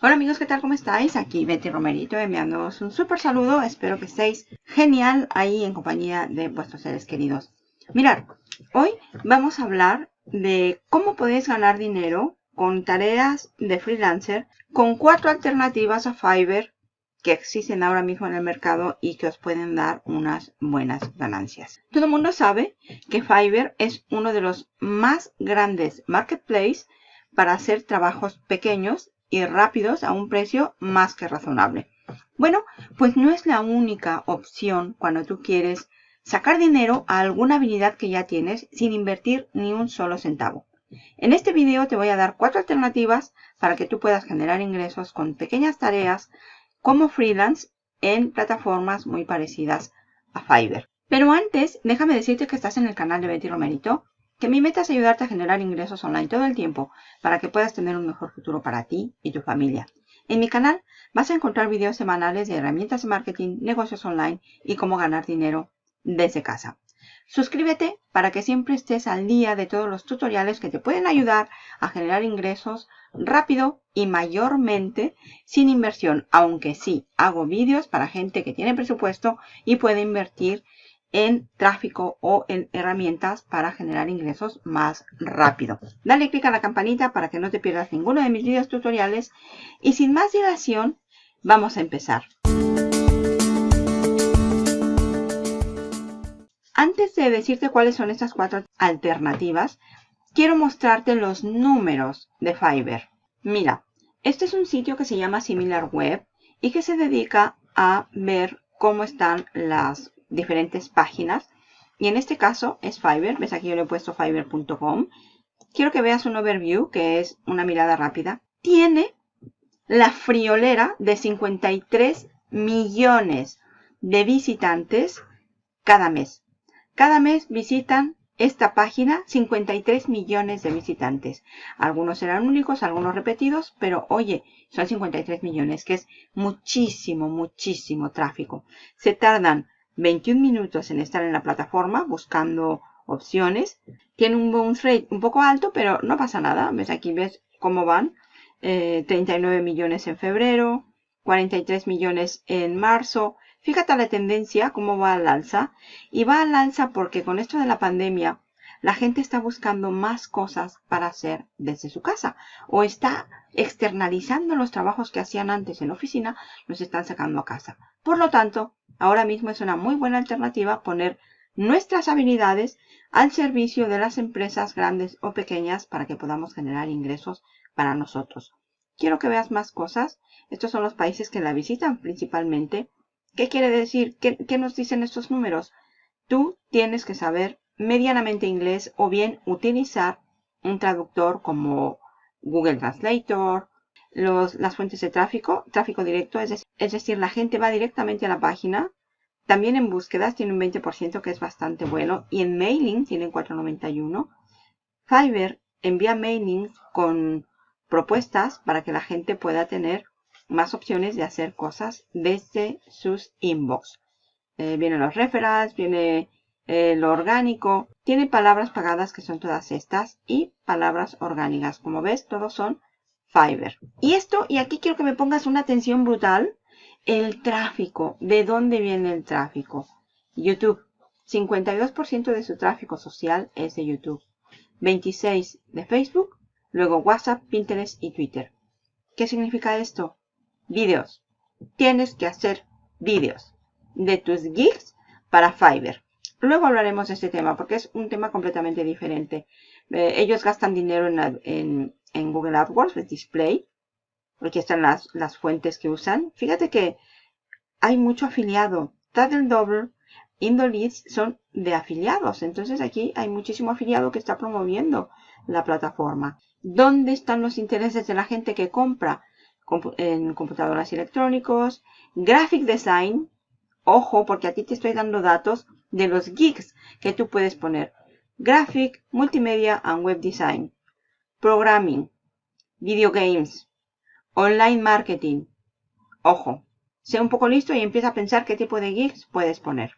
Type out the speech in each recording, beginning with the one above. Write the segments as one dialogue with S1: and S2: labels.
S1: Hola amigos, ¿qué tal? ¿Cómo estáis? Aquí Betty Romerito enviándoos un súper saludo. Espero que estéis genial ahí en compañía de vuestros seres queridos. Mirad, hoy vamos a hablar de cómo podéis ganar dinero con tareas de freelancer con cuatro alternativas a Fiverr que existen ahora mismo en el mercado y que os pueden dar unas buenas ganancias. Todo el mundo sabe que Fiverr es uno de los más grandes marketplaces para hacer trabajos pequeños y rápidos a un precio más que razonable. Bueno, pues no es la única opción cuando tú quieres sacar dinero a alguna habilidad que ya tienes sin invertir ni un solo centavo. En este video te voy a dar cuatro alternativas para que tú puedas generar ingresos con pequeñas tareas como freelance en plataformas muy parecidas a Fiverr. Pero antes, déjame decirte que estás en el canal de Betty Romerito que mi meta es ayudarte a generar ingresos online todo el tiempo para que puedas tener un mejor futuro para ti y tu familia. En mi canal vas a encontrar videos semanales de herramientas de marketing, negocios online y cómo ganar dinero desde casa. Suscríbete para que siempre estés al día de todos los tutoriales que te pueden ayudar a generar ingresos rápido y mayormente sin inversión, aunque sí hago vídeos para gente que tiene presupuesto y puede invertir en tráfico o en herramientas para generar ingresos más rápido. Dale clic a la campanita para que no te pierdas ninguno de mis videos tutoriales y sin más dilación vamos a empezar. Antes de decirte cuáles son estas cuatro alternativas, quiero mostrarte los números de Fiverr. Mira, este es un sitio que se llama SimilarWeb y que se dedica a ver cómo están las diferentes páginas. Y en este caso es Fiverr. Ves aquí yo le he puesto fiverr.com. Quiero que veas un overview, que es una mirada rápida. Tiene la friolera de 53 millones de visitantes cada mes. Cada mes visitan esta página 53 millones de visitantes. Algunos serán únicos, algunos repetidos, pero oye, son 53 millones, que es muchísimo, muchísimo tráfico. Se tardan 21 minutos en estar en la plataforma buscando opciones. Tiene un bounce rate un poco alto, pero no pasa nada. ¿Ves? Aquí ves cómo van. 39 eh, millones en febrero, 43 millones en marzo. Fíjate la tendencia, cómo va al alza. Y va al alza porque con esto de la pandemia, la gente está buscando más cosas para hacer desde su casa. O está externalizando los trabajos que hacían antes en oficina, los están sacando a casa. Por lo tanto, Ahora mismo es una muy buena alternativa poner nuestras habilidades al servicio de las empresas grandes o pequeñas para que podamos generar ingresos para nosotros. Quiero que veas más cosas. Estos son los países que la visitan principalmente. ¿Qué quiere decir? ¿Qué, nos dicen estos números? Tú tienes que saber medianamente inglés o bien utilizar un traductor como Google Translator las fuentes de tráfico, tráfico directo, es, es decir, la gente va directamente a la página. También en búsquedas tiene un 20% que es bastante bueno. Y en mailing tienen 4.91. Fiverr envía mailings con propuestas para que la gente pueda tener más opciones de hacer cosas desde sus inbox. Eh, vienen los referrals, viene eh, lo orgánico. Tiene palabras pagadas que son todas estas y palabras orgánicas. Como ves, todos son Fiverr. Y esto, y aquí quiero que me pongas una atención brutal, el tráfico. ¿De dónde viene el tráfico? YouTube. 52% de su tráfico social es de YouTube. 26% de Facebook, luego WhatsApp, Pinterest y Twitter. ¿Qué significa esto? Vídeos. Tienes que hacer vídeos de tus gigs para Fiverr. Luego hablaremos de este tema porque es un tema completamente diferente. Eh, ellos gastan dinero en, en Google AdWords, el display. Aquí están las, las fuentes que usan. Fíjate que hay mucho afiliado. Title Double, Indoleads son de afiliados. Entonces aquí hay muchísimo afiliado que está promoviendo la plataforma. ¿Dónde están los intereses de la gente que compra? En computadoras electrónicos, graphic design. Ojo, porque aquí te estoy dando datos de los geeks que tú puedes poner. Graphic, multimedia and web design programming, video games, online marketing. Ojo, sé un poco listo y empieza a pensar qué tipo de gigs puedes poner.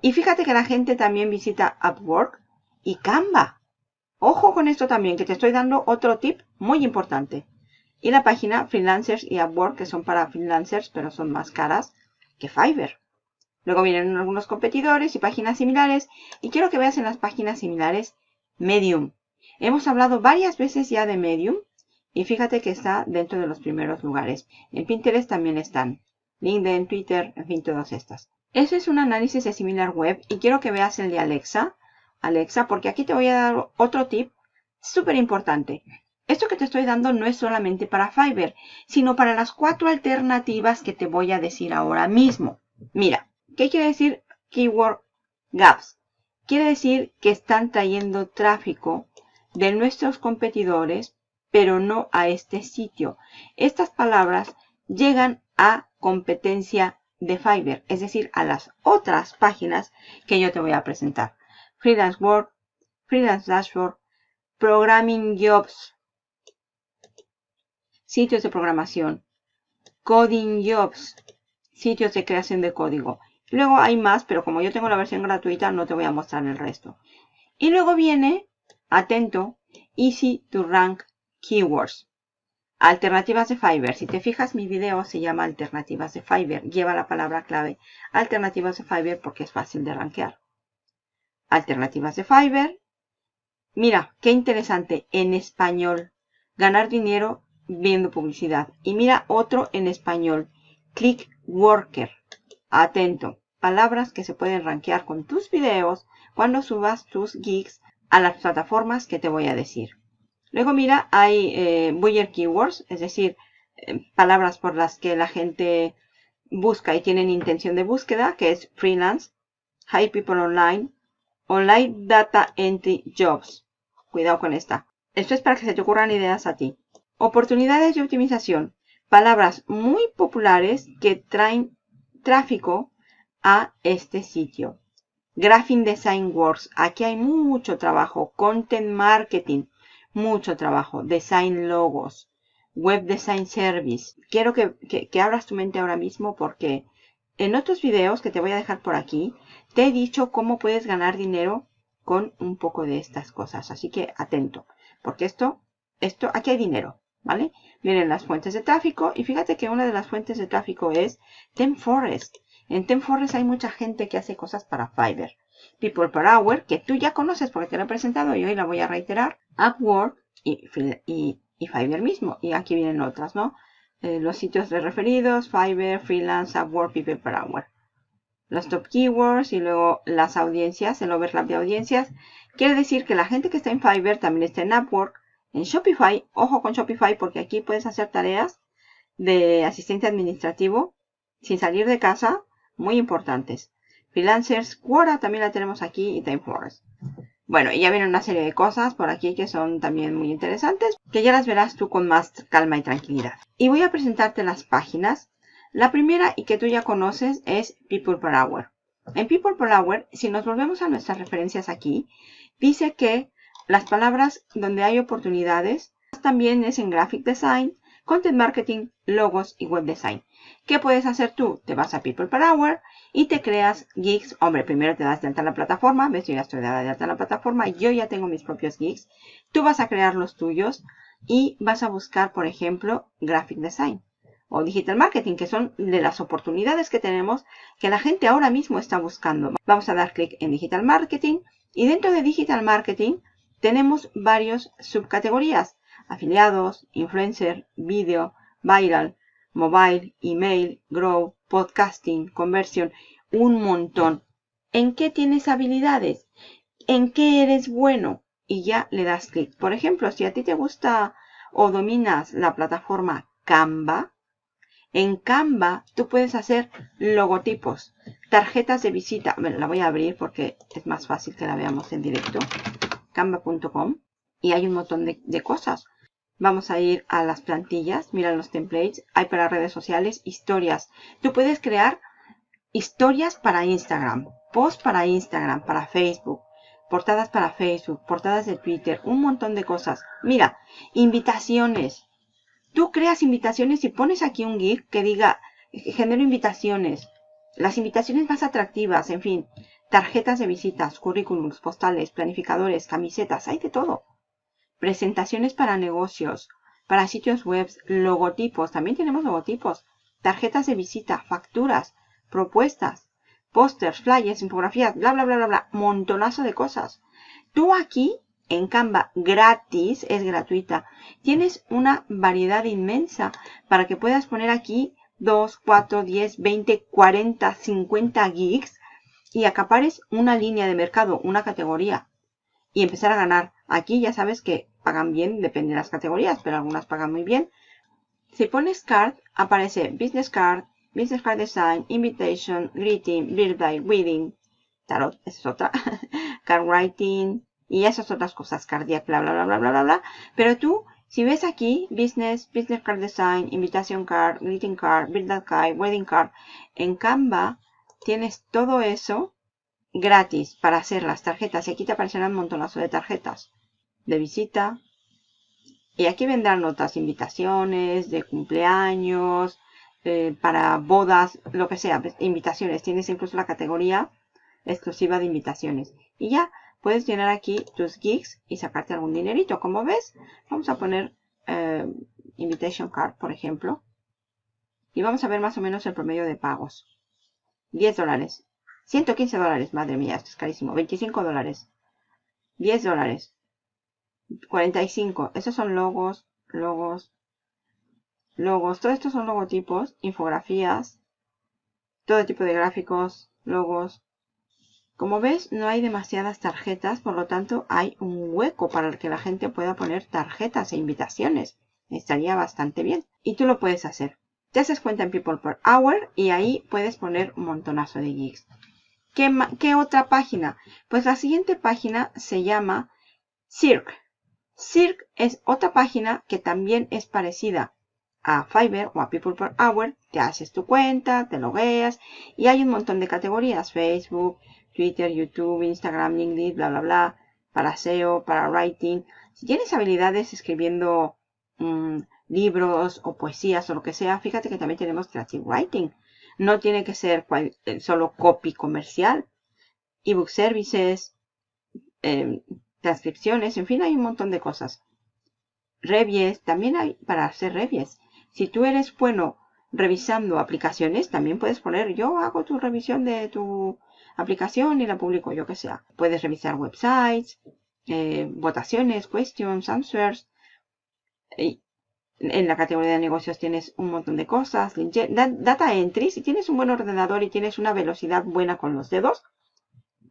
S1: Y fíjate que la gente también visita Upwork y Canva. Ojo con esto también, que te estoy dando otro tip muy importante. Y la página Freelancers y Upwork, que son para freelancers, pero son más caras que Fiverr. Luego vienen algunos competidores y páginas similares. Y quiero que veas en las páginas similares Medium. Hemos hablado varias veces ya de Medium. Y fíjate que está dentro de los primeros lugares. En Pinterest también están. LinkedIn, Twitter, en fin, todas estas. Ese es un análisis de similar web y quiero que veas el de Alexa. Alexa, porque aquí te voy a dar otro tip súper importante. Esto que te estoy dando no es solamente para Fiverr, sino para las cuatro alternativas que te voy a decir ahora mismo. Mira, ¿qué quiere decir Keyword Gaps? Quiere decir que están trayendo tráfico de nuestros competidores, pero no a este sitio. Estas palabras llegan a competencia de Fiverr, es decir, a las otras páginas que yo te voy a presentar. Freelance Work, Freelance Dashboard, Programming Jobs, sitios de programación, Coding Jobs, sitios de creación de código. Luego hay más, pero como yo tengo la versión gratuita, no te voy a mostrar el resto. Y luego viene, atento, Easy to Rank Keywords. Alternativas de Fiverr. Si te fijas, mi video se llama Alternativas de Fiverr. Lleva la palabra clave Alternativas de Fiverr porque es fácil de rankear. Alternativas de Fiverr. Mira, qué interesante. En español. Ganar dinero viendo publicidad. Y mira otro en español. Click Worker. Atento. Palabras que se pueden rankear con tus videos cuando subas tus gigs a las plataformas que te voy a decir. Luego mira, hay eh, Keywords, es decir, eh, palabras por las que la gente busca y tienen intención de búsqueda, que es freelance, high people online, online data entry jobs. Cuidado con esta. Esto es para que se te ocurran ideas a ti. Oportunidades de optimización. Palabras muy populares que traen tráfico a este sitio. Graphic Design Works. Aquí hay mucho trabajo. Content Marketing mucho trabajo. Design logos, web design service. Quiero que, que, abras tu mente ahora mismo porque en otros videos que te voy a dejar por aquí, te he dicho cómo puedes ganar dinero con un poco de estas cosas. Así que atento, porque esto, esto, aquí hay dinero, ¿vale? Vienen las fuentes de tráfico y fíjate que una de las fuentes de tráfico es TemForest. En TemForest hay mucha gente que hace cosas para Fiverr. People per Hour, que tú ya conoces porque te lo he presentado y hoy la voy a reiterar. Upwork y, y, y Fiverr mismo. Y aquí vienen otras, ¿no? Eh, los sitios de referidos, Fiverr, Freelance, Upwork, People per Hour. Los top keywords y luego las audiencias, el overlap de audiencias. Quiere decir que la gente que está en Fiverr también está en Upwork. En Shopify, ojo con Shopify porque aquí puedes hacer tareas de asistente administrativo sin salir de casa, muy importantes. Freelancers, Quora también la tenemos aquí y TimeForce. Bueno, y ya vienen una serie de cosas por aquí que son también muy interesantes, que ya las verás tú con más calma y tranquilidad. Y voy a presentarte las páginas. La primera y que tú ya conoces es People Per Hour. En People Per Hour, si nos volvemos a nuestras referencias aquí, dice que las palabras donde hay oportunidades también es en Graphic Design, Content Marketing, Logos y Web Design. ¿Qué puedes hacer tú? Te vas a People Per Hour y te creas gigs. Hombre, primero te das de alta en la plataforma. Ves, yo ya estoy dada de alta en la plataforma. Yo ya tengo mis propios gigs. Tú vas a crear los tuyos y vas a buscar, por ejemplo, Graphic Design o Digital Marketing, que son de las oportunidades que tenemos que la gente ahora mismo está buscando. Vamos a dar clic en Digital Marketing y dentro de Digital Marketing tenemos varios subcategorías. Afiliados, Influencer, Video, Viral, Mobile, Email, Grow, Podcasting, Conversión, un montón. ¿En qué tienes habilidades? ¿En qué eres bueno? Y ya le das clic. Por ejemplo, si a ti te gusta o dominas la plataforma Canva, en Canva tú puedes hacer logotipos, tarjetas de visita. Bueno, la voy a abrir porque es más fácil que la veamos en directo. Canva.com. Y hay un montón de, cosas. Vamos a ir a las plantillas, mira los templates, hay para redes sociales, historias. Tú puedes crear historias para Instagram, posts para Instagram, para Facebook, portadas para Facebook, portadas de Twitter, un montón de cosas. Mira, invitaciones. Tú creas invitaciones y pones aquí un GIF que diga, genero invitaciones. Las invitaciones más atractivas, en fin, tarjetas de visitas, currículums, postales, planificadores, camisetas, hay de todo presentaciones para negocios, para sitios web, logotipos, también tenemos logotipos, tarjetas de visita, facturas, propuestas, pósters, flyers, infografías, bla, bla, bla, bla, bla, montonazo de cosas. Tú aquí en Canva gratis, es gratuita, tienes una variedad inmensa para que puedas poner aquí 2, 4, 10, 20, 40, 50 gigs y acapares una línea de mercado, una categoría y empezar a ganar. Aquí ya sabes que pagan bien, depende de las categorías, pero algunas pagan muy bien. Si pones card, aparece business card, business card design, invitation, greeting, birthday, wedding, tarot, esa es otra, card writing y esas otras cosas, cardiac, bla, bla, bla, bla, bla, bla, bla. Pero tú, si ves aquí, business, business card design, invitation card, greeting card, birthday card, wedding card, en Canva tienes todo eso gratis para hacer las tarjetas. Y aquí te aparecerán un montonazo de tarjetas de visita. Y aquí vendrán otras invitaciones de cumpleaños, eh, para bodas, lo que sea, pues, invitaciones. Tienes incluso la categoría exclusiva de invitaciones. Y ya puedes llenar aquí tus gigs y sacarte algún dinerito. Como ves, vamos a poner eh, invitation card, por ejemplo. Y vamos a ver más o menos el promedio de pagos. 10 dólares. 115 dólares, madre mía, esto es carísimo. 25 dólares. 10 dólares. 45. Esos son logos, logos, logos. Todo esto son logotipos, infografías, todo tipo de gráficos, logos. Como ves, no hay demasiadas tarjetas, por lo tanto hay un hueco para que la gente pueda poner tarjetas e invitaciones. Estaría bastante bien. Y tú lo puedes hacer. Te haces cuenta en People Per Hour y ahí puedes poner un montonazo de gigs. ¿Qué, ¿Qué, otra página? Pues la siguiente página se llama Cirque. Cirque es otra página que también es parecida a Fiverr o a People Per Hour. Te haces tu cuenta, te logueas y hay un montón de categorías. Facebook, Twitter, YouTube, Instagram, LinkedIn, bla, bla, bla. Para SEO, para writing. Si tienes habilidades escribiendo mm, libros o poesías o lo que sea, fíjate que también tenemos creative writing. No tiene que ser eh, solo copy comercial. Ebook services, em, transcripciones, en fin, hay un montón de cosas. Revies, también hay para hacer revies. Si tú eres bueno revisando aplicaciones, también puedes poner, yo hago tu revisión de tu aplicación y la publico yo que sea. Puedes revisar websites, eh, votaciones, questions, answers. En la categoría de negocios tienes un montón de cosas. Data entry, si tienes un buen ordenador y tienes una velocidad buena con los dedos,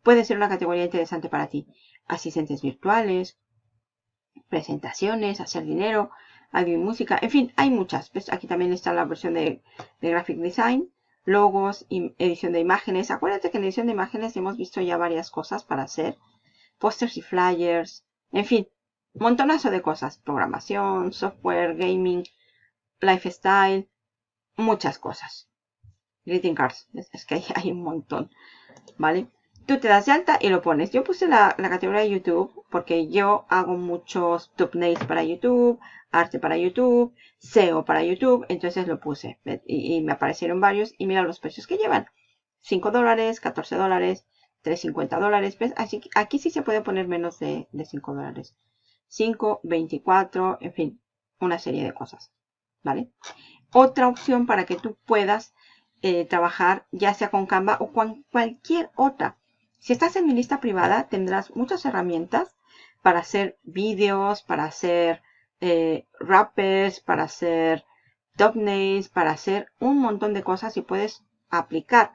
S1: puede ser una categoría interesante para ti. Asistentes virtuales, presentaciones, hacer dinero, audio y música. En fin, hay muchas. Aquí también está la versión de, de Graphic Design, logos, edición de imágenes. Acuérdate que en edición de imágenes hemos visto ya varias cosas para hacer. Pósters y flyers. En fin, montonazo de cosas. Programación, software, gaming, lifestyle, muchas cosas. Greeting cards. Es que hay, un montón. ¿Vale? tú te das de alta y lo pones. Yo puse la, categoría de YouTube porque yo hago muchos thumbnails para YouTube, arte para YouTube, SEO para YouTube, entonces lo puse y, me aparecieron varios y mira los precios que llevan. 5 dólares, 14 dólares, 3.50 dólares. Así aquí sí se puede poner menos de, 5 dólares. 5, 24, en fin, una serie de cosas. ¿Vale? Otra opción para que tú puedas eh, trabajar ya sea con Canva o con cualquier otra si estás en mi lista privada, tendrás muchas herramientas para hacer vídeos, para hacer eh, rappers, para hacer thumbnails, para hacer un montón de cosas y puedes aplicar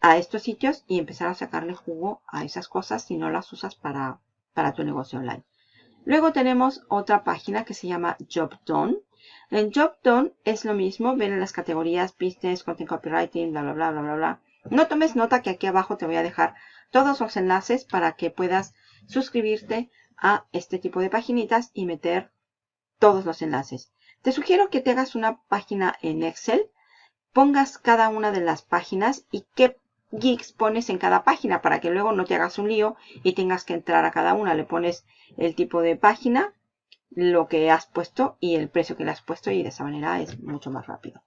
S1: a estos sitios y empezar a sacarle jugo a esas cosas si no las usas para, para tu negocio online. Luego tenemos otra página que se llama JobDone. En JobDone es lo mismo, ven en las categorías Business, Content Copywriting, bla, bla, bla, bla, bla, bla. No tomes nota que aquí abajo te voy a dejar todos los enlaces para que puedas suscribirte a este tipo de paginitas y meter todos los enlaces. Te sugiero que te hagas una página en Excel, pongas cada una de las páginas y qué geeks pones en cada página para que luego no te hagas un lío y tengas que entrar a cada una. Le pones el tipo de página, lo que has puesto y el precio que le has puesto y de esa manera es mucho más rápido.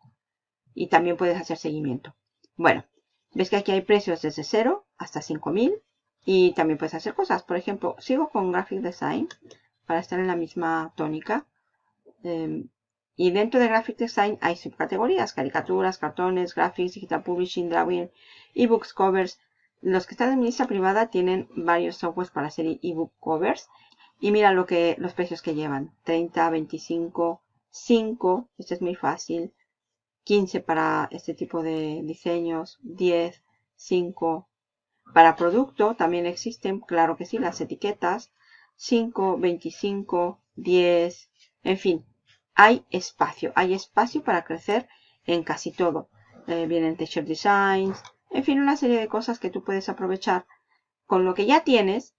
S1: Y también puedes hacer seguimiento. Bueno, Ves que aquí hay precios desde 0 hasta 5000 y también puedes hacer cosas. Por ejemplo, sigo con Graphic Design para estar en la misma tónica. Em, y dentro de Graphic Design hay subcategorías, caricaturas, cartones, graphics, digital publishing, drawing, ebooks, covers. Los que están en lista privada tienen varios softwares para hacer ebook covers. Y mira lo que, los precios que llevan. 30, 25, 5, este es muy fácil. 15 para este tipo de diseños, 10, 5. Para producto también existen, claro que sí, las etiquetas. 5, 25, 10, en fin, hay espacio, hay espacio para crecer en casi todo. Eh, vienen Teacher Designs, en fin, una serie de cosas que tú puedes aprovechar con lo que ya tienes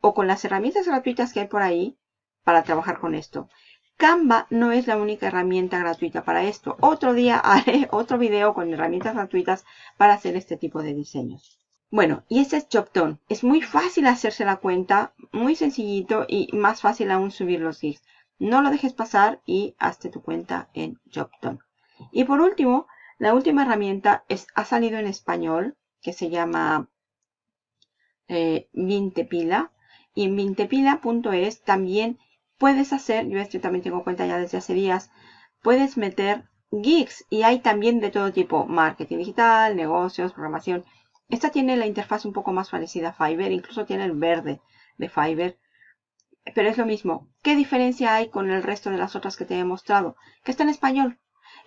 S1: o con las herramientas gratuitas que hay por ahí para trabajar con esto. Canva no es la única herramienta gratuita para esto. Otro día haré otro video con herramientas gratuitas para hacer este tipo de diseños. Bueno, y este es JobDone. Es muy fácil hacerse la cuenta, muy sencillito y más fácil aún subir los GIFs. No lo dejes pasar y hazte tu cuenta en JobDone. Y por último, la última herramienta es, ha salido en español, que se llama eh, Vintepila. Y en vintepila.es también puedes hacer, yo este también tengo cuenta ya desde hace días, puedes meter geeks y hay también de todo tipo, marketing digital, negocios, programación. Esta tiene la interfaz un poco más parecida a Fiverr, incluso tiene el verde de Fiverr. Pero es lo mismo. ¿Qué diferencia hay con el resto de las otras que te he mostrado? Que está en español.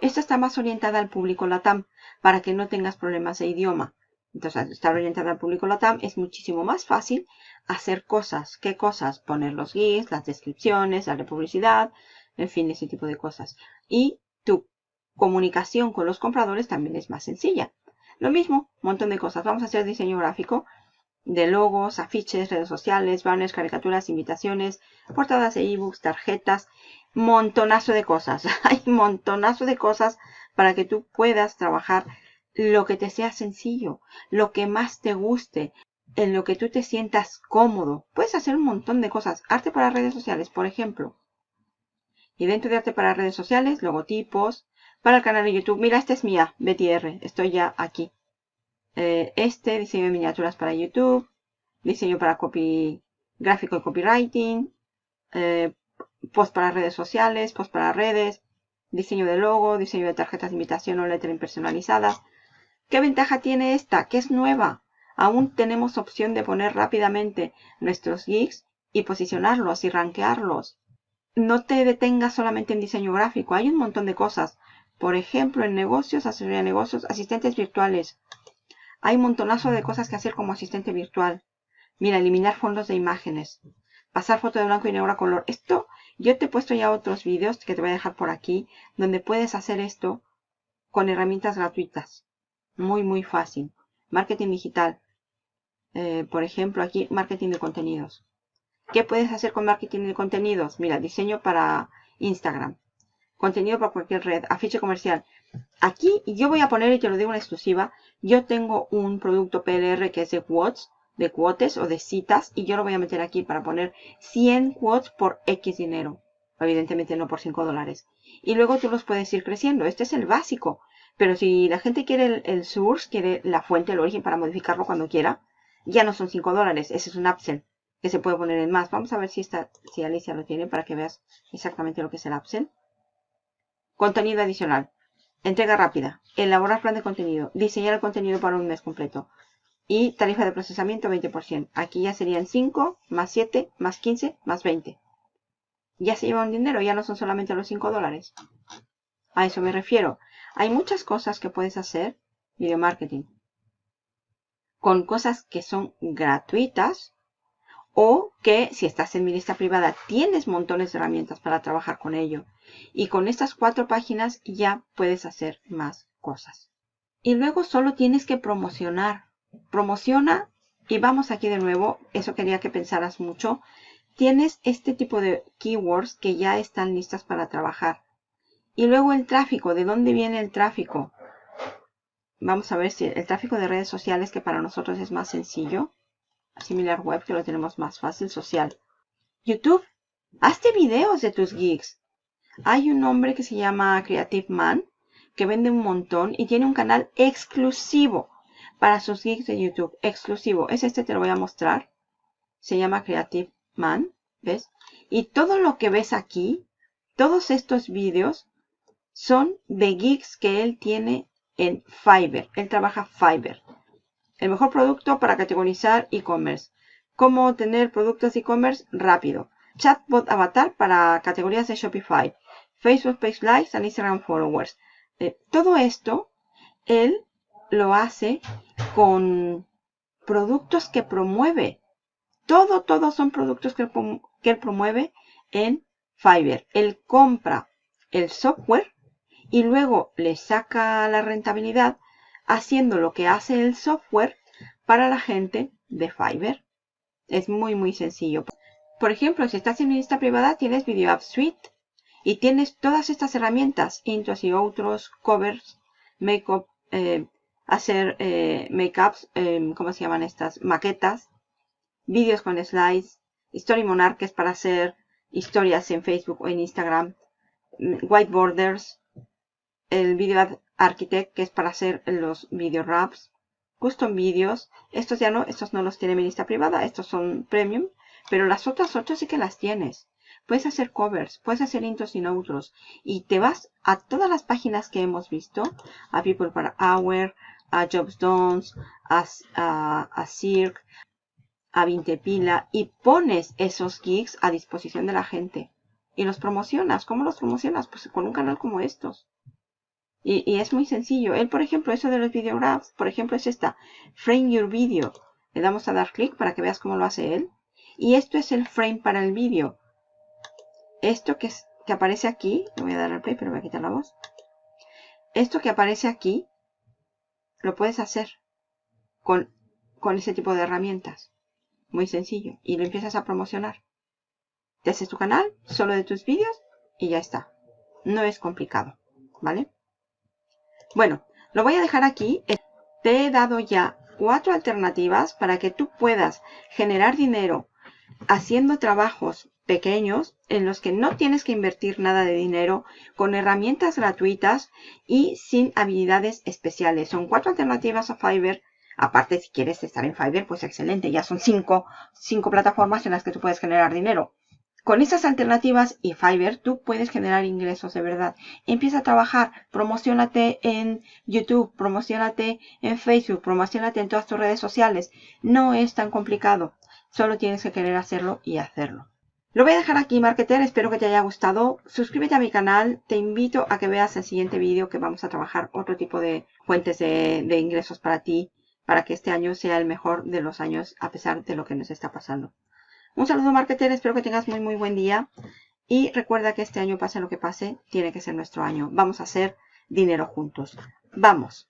S1: Esta está más orientada al público LATAM, para que no tengas problemas de idioma. Entonces, estar orientada al público LATAM, es muchísimo más fácil hacer cosas. ¿Qué cosas? Poner los GIFs, las descripciones, darle publicidad, en fin, ese tipo de cosas. Y tu comunicación con los compradores también es más sencilla. Lo mismo, un montón de cosas. Vamos a hacer diseño gráfico de logos, afiches, redes sociales, banners, caricaturas, invitaciones, portadas de ebooks, tarjetas, montonazo de cosas. Hay montonazo de cosas para que tú puedas trabajar lo que te sea sencillo, lo que más te guste, en lo que tú te sientas cómodo. Puedes hacer un montón de cosas. Arte para redes sociales, por ejemplo. Y dentro de arte para redes sociales, logotipos. Para el canal de YouTube, mira, esta es mía, BTR. Estoy ya aquí. Eh, este, diseño de miniaturas para YouTube. Diseño para copy, gráfico y copywriting. Eh, post para redes sociales, post para redes. Diseño de logo, diseño de tarjetas de invitación o lettering personalizadas. ¿Qué ventaja tiene esta? Que es nueva. Aún tenemos opción de poner rápidamente nuestros geeks y posicionarlos y rankearlos. No te detengas solamente en diseño gráfico. Hay un montón de cosas. Por ejemplo, en negocios, asesoría de negocios, asistentes virtuales. Hay un montonazo de cosas que hacer como asistente virtual. Mira, eliminar fondos de imágenes. Pasar foto de blanco y negro a color. Esto, yo te he puesto ya otros vídeos que te voy a dejar por aquí, donde puedes hacer esto con herramientas gratuitas. Muy, muy fácil. Marketing digital. Eh, por ejemplo, aquí, marketing de contenidos. ¿Qué puedes hacer con marketing de contenidos? Mira, diseño para Instagram. Contenido para cualquier red. Afiche comercial. Aquí yo voy a poner, y te lo digo en exclusiva, yo tengo un producto PLR que es de quotes, de quotes o de citas, y yo lo voy a meter aquí para poner 100 quotes por X dinero. Evidentemente no por 5 dólares. Y luego tú los puedes ir creciendo. Este es el básico. Pero si la gente quiere el, source, quiere la fuente, el origen para modificarlo cuando quiera, ya no son 5 dólares. Ese es un upsell que se puede poner en más. Vamos a ver si, esta, si Alicia lo tiene para que veas exactamente lo que es el upsell. Contenido adicional. Entrega rápida. Elaborar plan de contenido. Diseñar el contenido para un mes completo. Y tarifa de procesamiento 20%. Aquí ya serían 5, más 7, más 15, más 20. Ya se lleva un dinero, ya no son solamente los 5 dólares. A eso me refiero. Hay muchas cosas que puedes hacer, video marketing, con cosas que son gratuitas o que si estás en mi lista privada tienes montones de herramientas para trabajar con ello. Y con estas cuatro páginas ya puedes hacer más cosas. Y luego solo tienes que promocionar. Promociona y vamos aquí de nuevo. Eso quería que pensaras mucho. Tienes este tipo de keywords que ya están listas para trabajar. Y luego el tráfico. ¿De dónde viene el tráfico? Vamos a ver si el tráfico de redes sociales que para nosotros es más sencillo. Similar web que lo tenemos más fácil. Social. YouTube. Hazte videos de tus gigs. Hay un hombre que se llama Creative Man que vende un montón y tiene un canal exclusivo para sus gigs de YouTube. Exclusivo. Es este, te lo voy a mostrar. Se llama Creative Man. ¿Ves? Y todo lo que ves aquí, Todos estos vídeos son de gigs que él tiene en Fiverr. Él trabaja Fiverr. El mejor producto para categorizar e-commerce. Cómo tener productos e-commerce rápido. Chatbot avatar para categorías de Shopify. Facebook Page Likes and Instagram Followers. Eh, todo esto, él lo hace con productos que promueve. Todo, todos son productos que, que él promueve en Fiverr. Él compra el software y luego le saca la rentabilidad haciendo lo que hace el software para la gente de Fiverr. Es muy, muy sencillo. Por ejemplo, si estás en mi lista privada, tienes Video App Suite y tienes todas estas herramientas, intros y otros, covers, makeup, eh, hacer eh, makeups, eh, ¿cómo se llaman estas? Maquetas, vídeos con slides, Story Monarch, para hacer historias en Facebook o en Instagram, mm, whiteboarders, el Video Architect, que es para hacer los video raps, custom videos. Estos ya no, estos no los tiene mi lista privada, estos son premium, pero las otras ocho sí que las tienes. Puedes hacer covers, puedes hacer intros y outros. Y te vas a todas las páginas que hemos visto, a People per Hour, a Jobs Done, a, a, a Cirque, a Vintepila y pones esos gigs a disposición de la gente. Y los promocionas. ¿Cómo los promocionas? Pues con un canal como estos. Y, es muy sencillo. Él, por ejemplo, eso de los videographs, por ejemplo, es esta. Frame your video. Le damos a dar clic para que veas cómo lo hace él. Y esto es el frame para el vídeo. Esto que, es, que aparece aquí, le voy a dar al play, pero voy a quitar la voz. Esto que aparece aquí, lo puedes hacer con, con ese tipo de herramientas. Muy sencillo. Y lo empiezas a promocionar. Te haces tu canal, solo de tus vídeos, y ya está. No es complicado. ¿Vale? Bueno, lo voy a dejar aquí. Te he dado ya cuatro alternativas para que tú puedas generar dinero haciendo trabajos pequeños en los que no tienes que invertir nada de dinero con herramientas gratuitas y sin habilidades especiales. Son cuatro alternativas a Fiverr. Aparte, si quieres estar en Fiverr, pues excelente. Ya son cinco, cinco plataformas en las que tú puedes generar dinero. Con estas alternativas y Fiverr, tú puedes generar ingresos de verdad. Empieza a trabajar, promocionate en YouTube, promocionate en Facebook, promocionate en todas tus redes sociales. No es tan complicado. Solo tienes que querer hacerlo y hacerlo. Lo voy a dejar aquí, marketer. Espero que te haya gustado. Suscríbete a mi canal. Te invito a que veas el siguiente vídeo que vamos a trabajar otro tipo de fuentes de, de ingresos para ti, para que este año sea el mejor de los años a pesar de lo que nos está pasando. Un saludo marketer, espero que tengas muy muy buen día. Y recuerda que este año pase lo que pase, tiene que ser nuestro año. Vamos a hacer dinero juntos. ¡Vamos!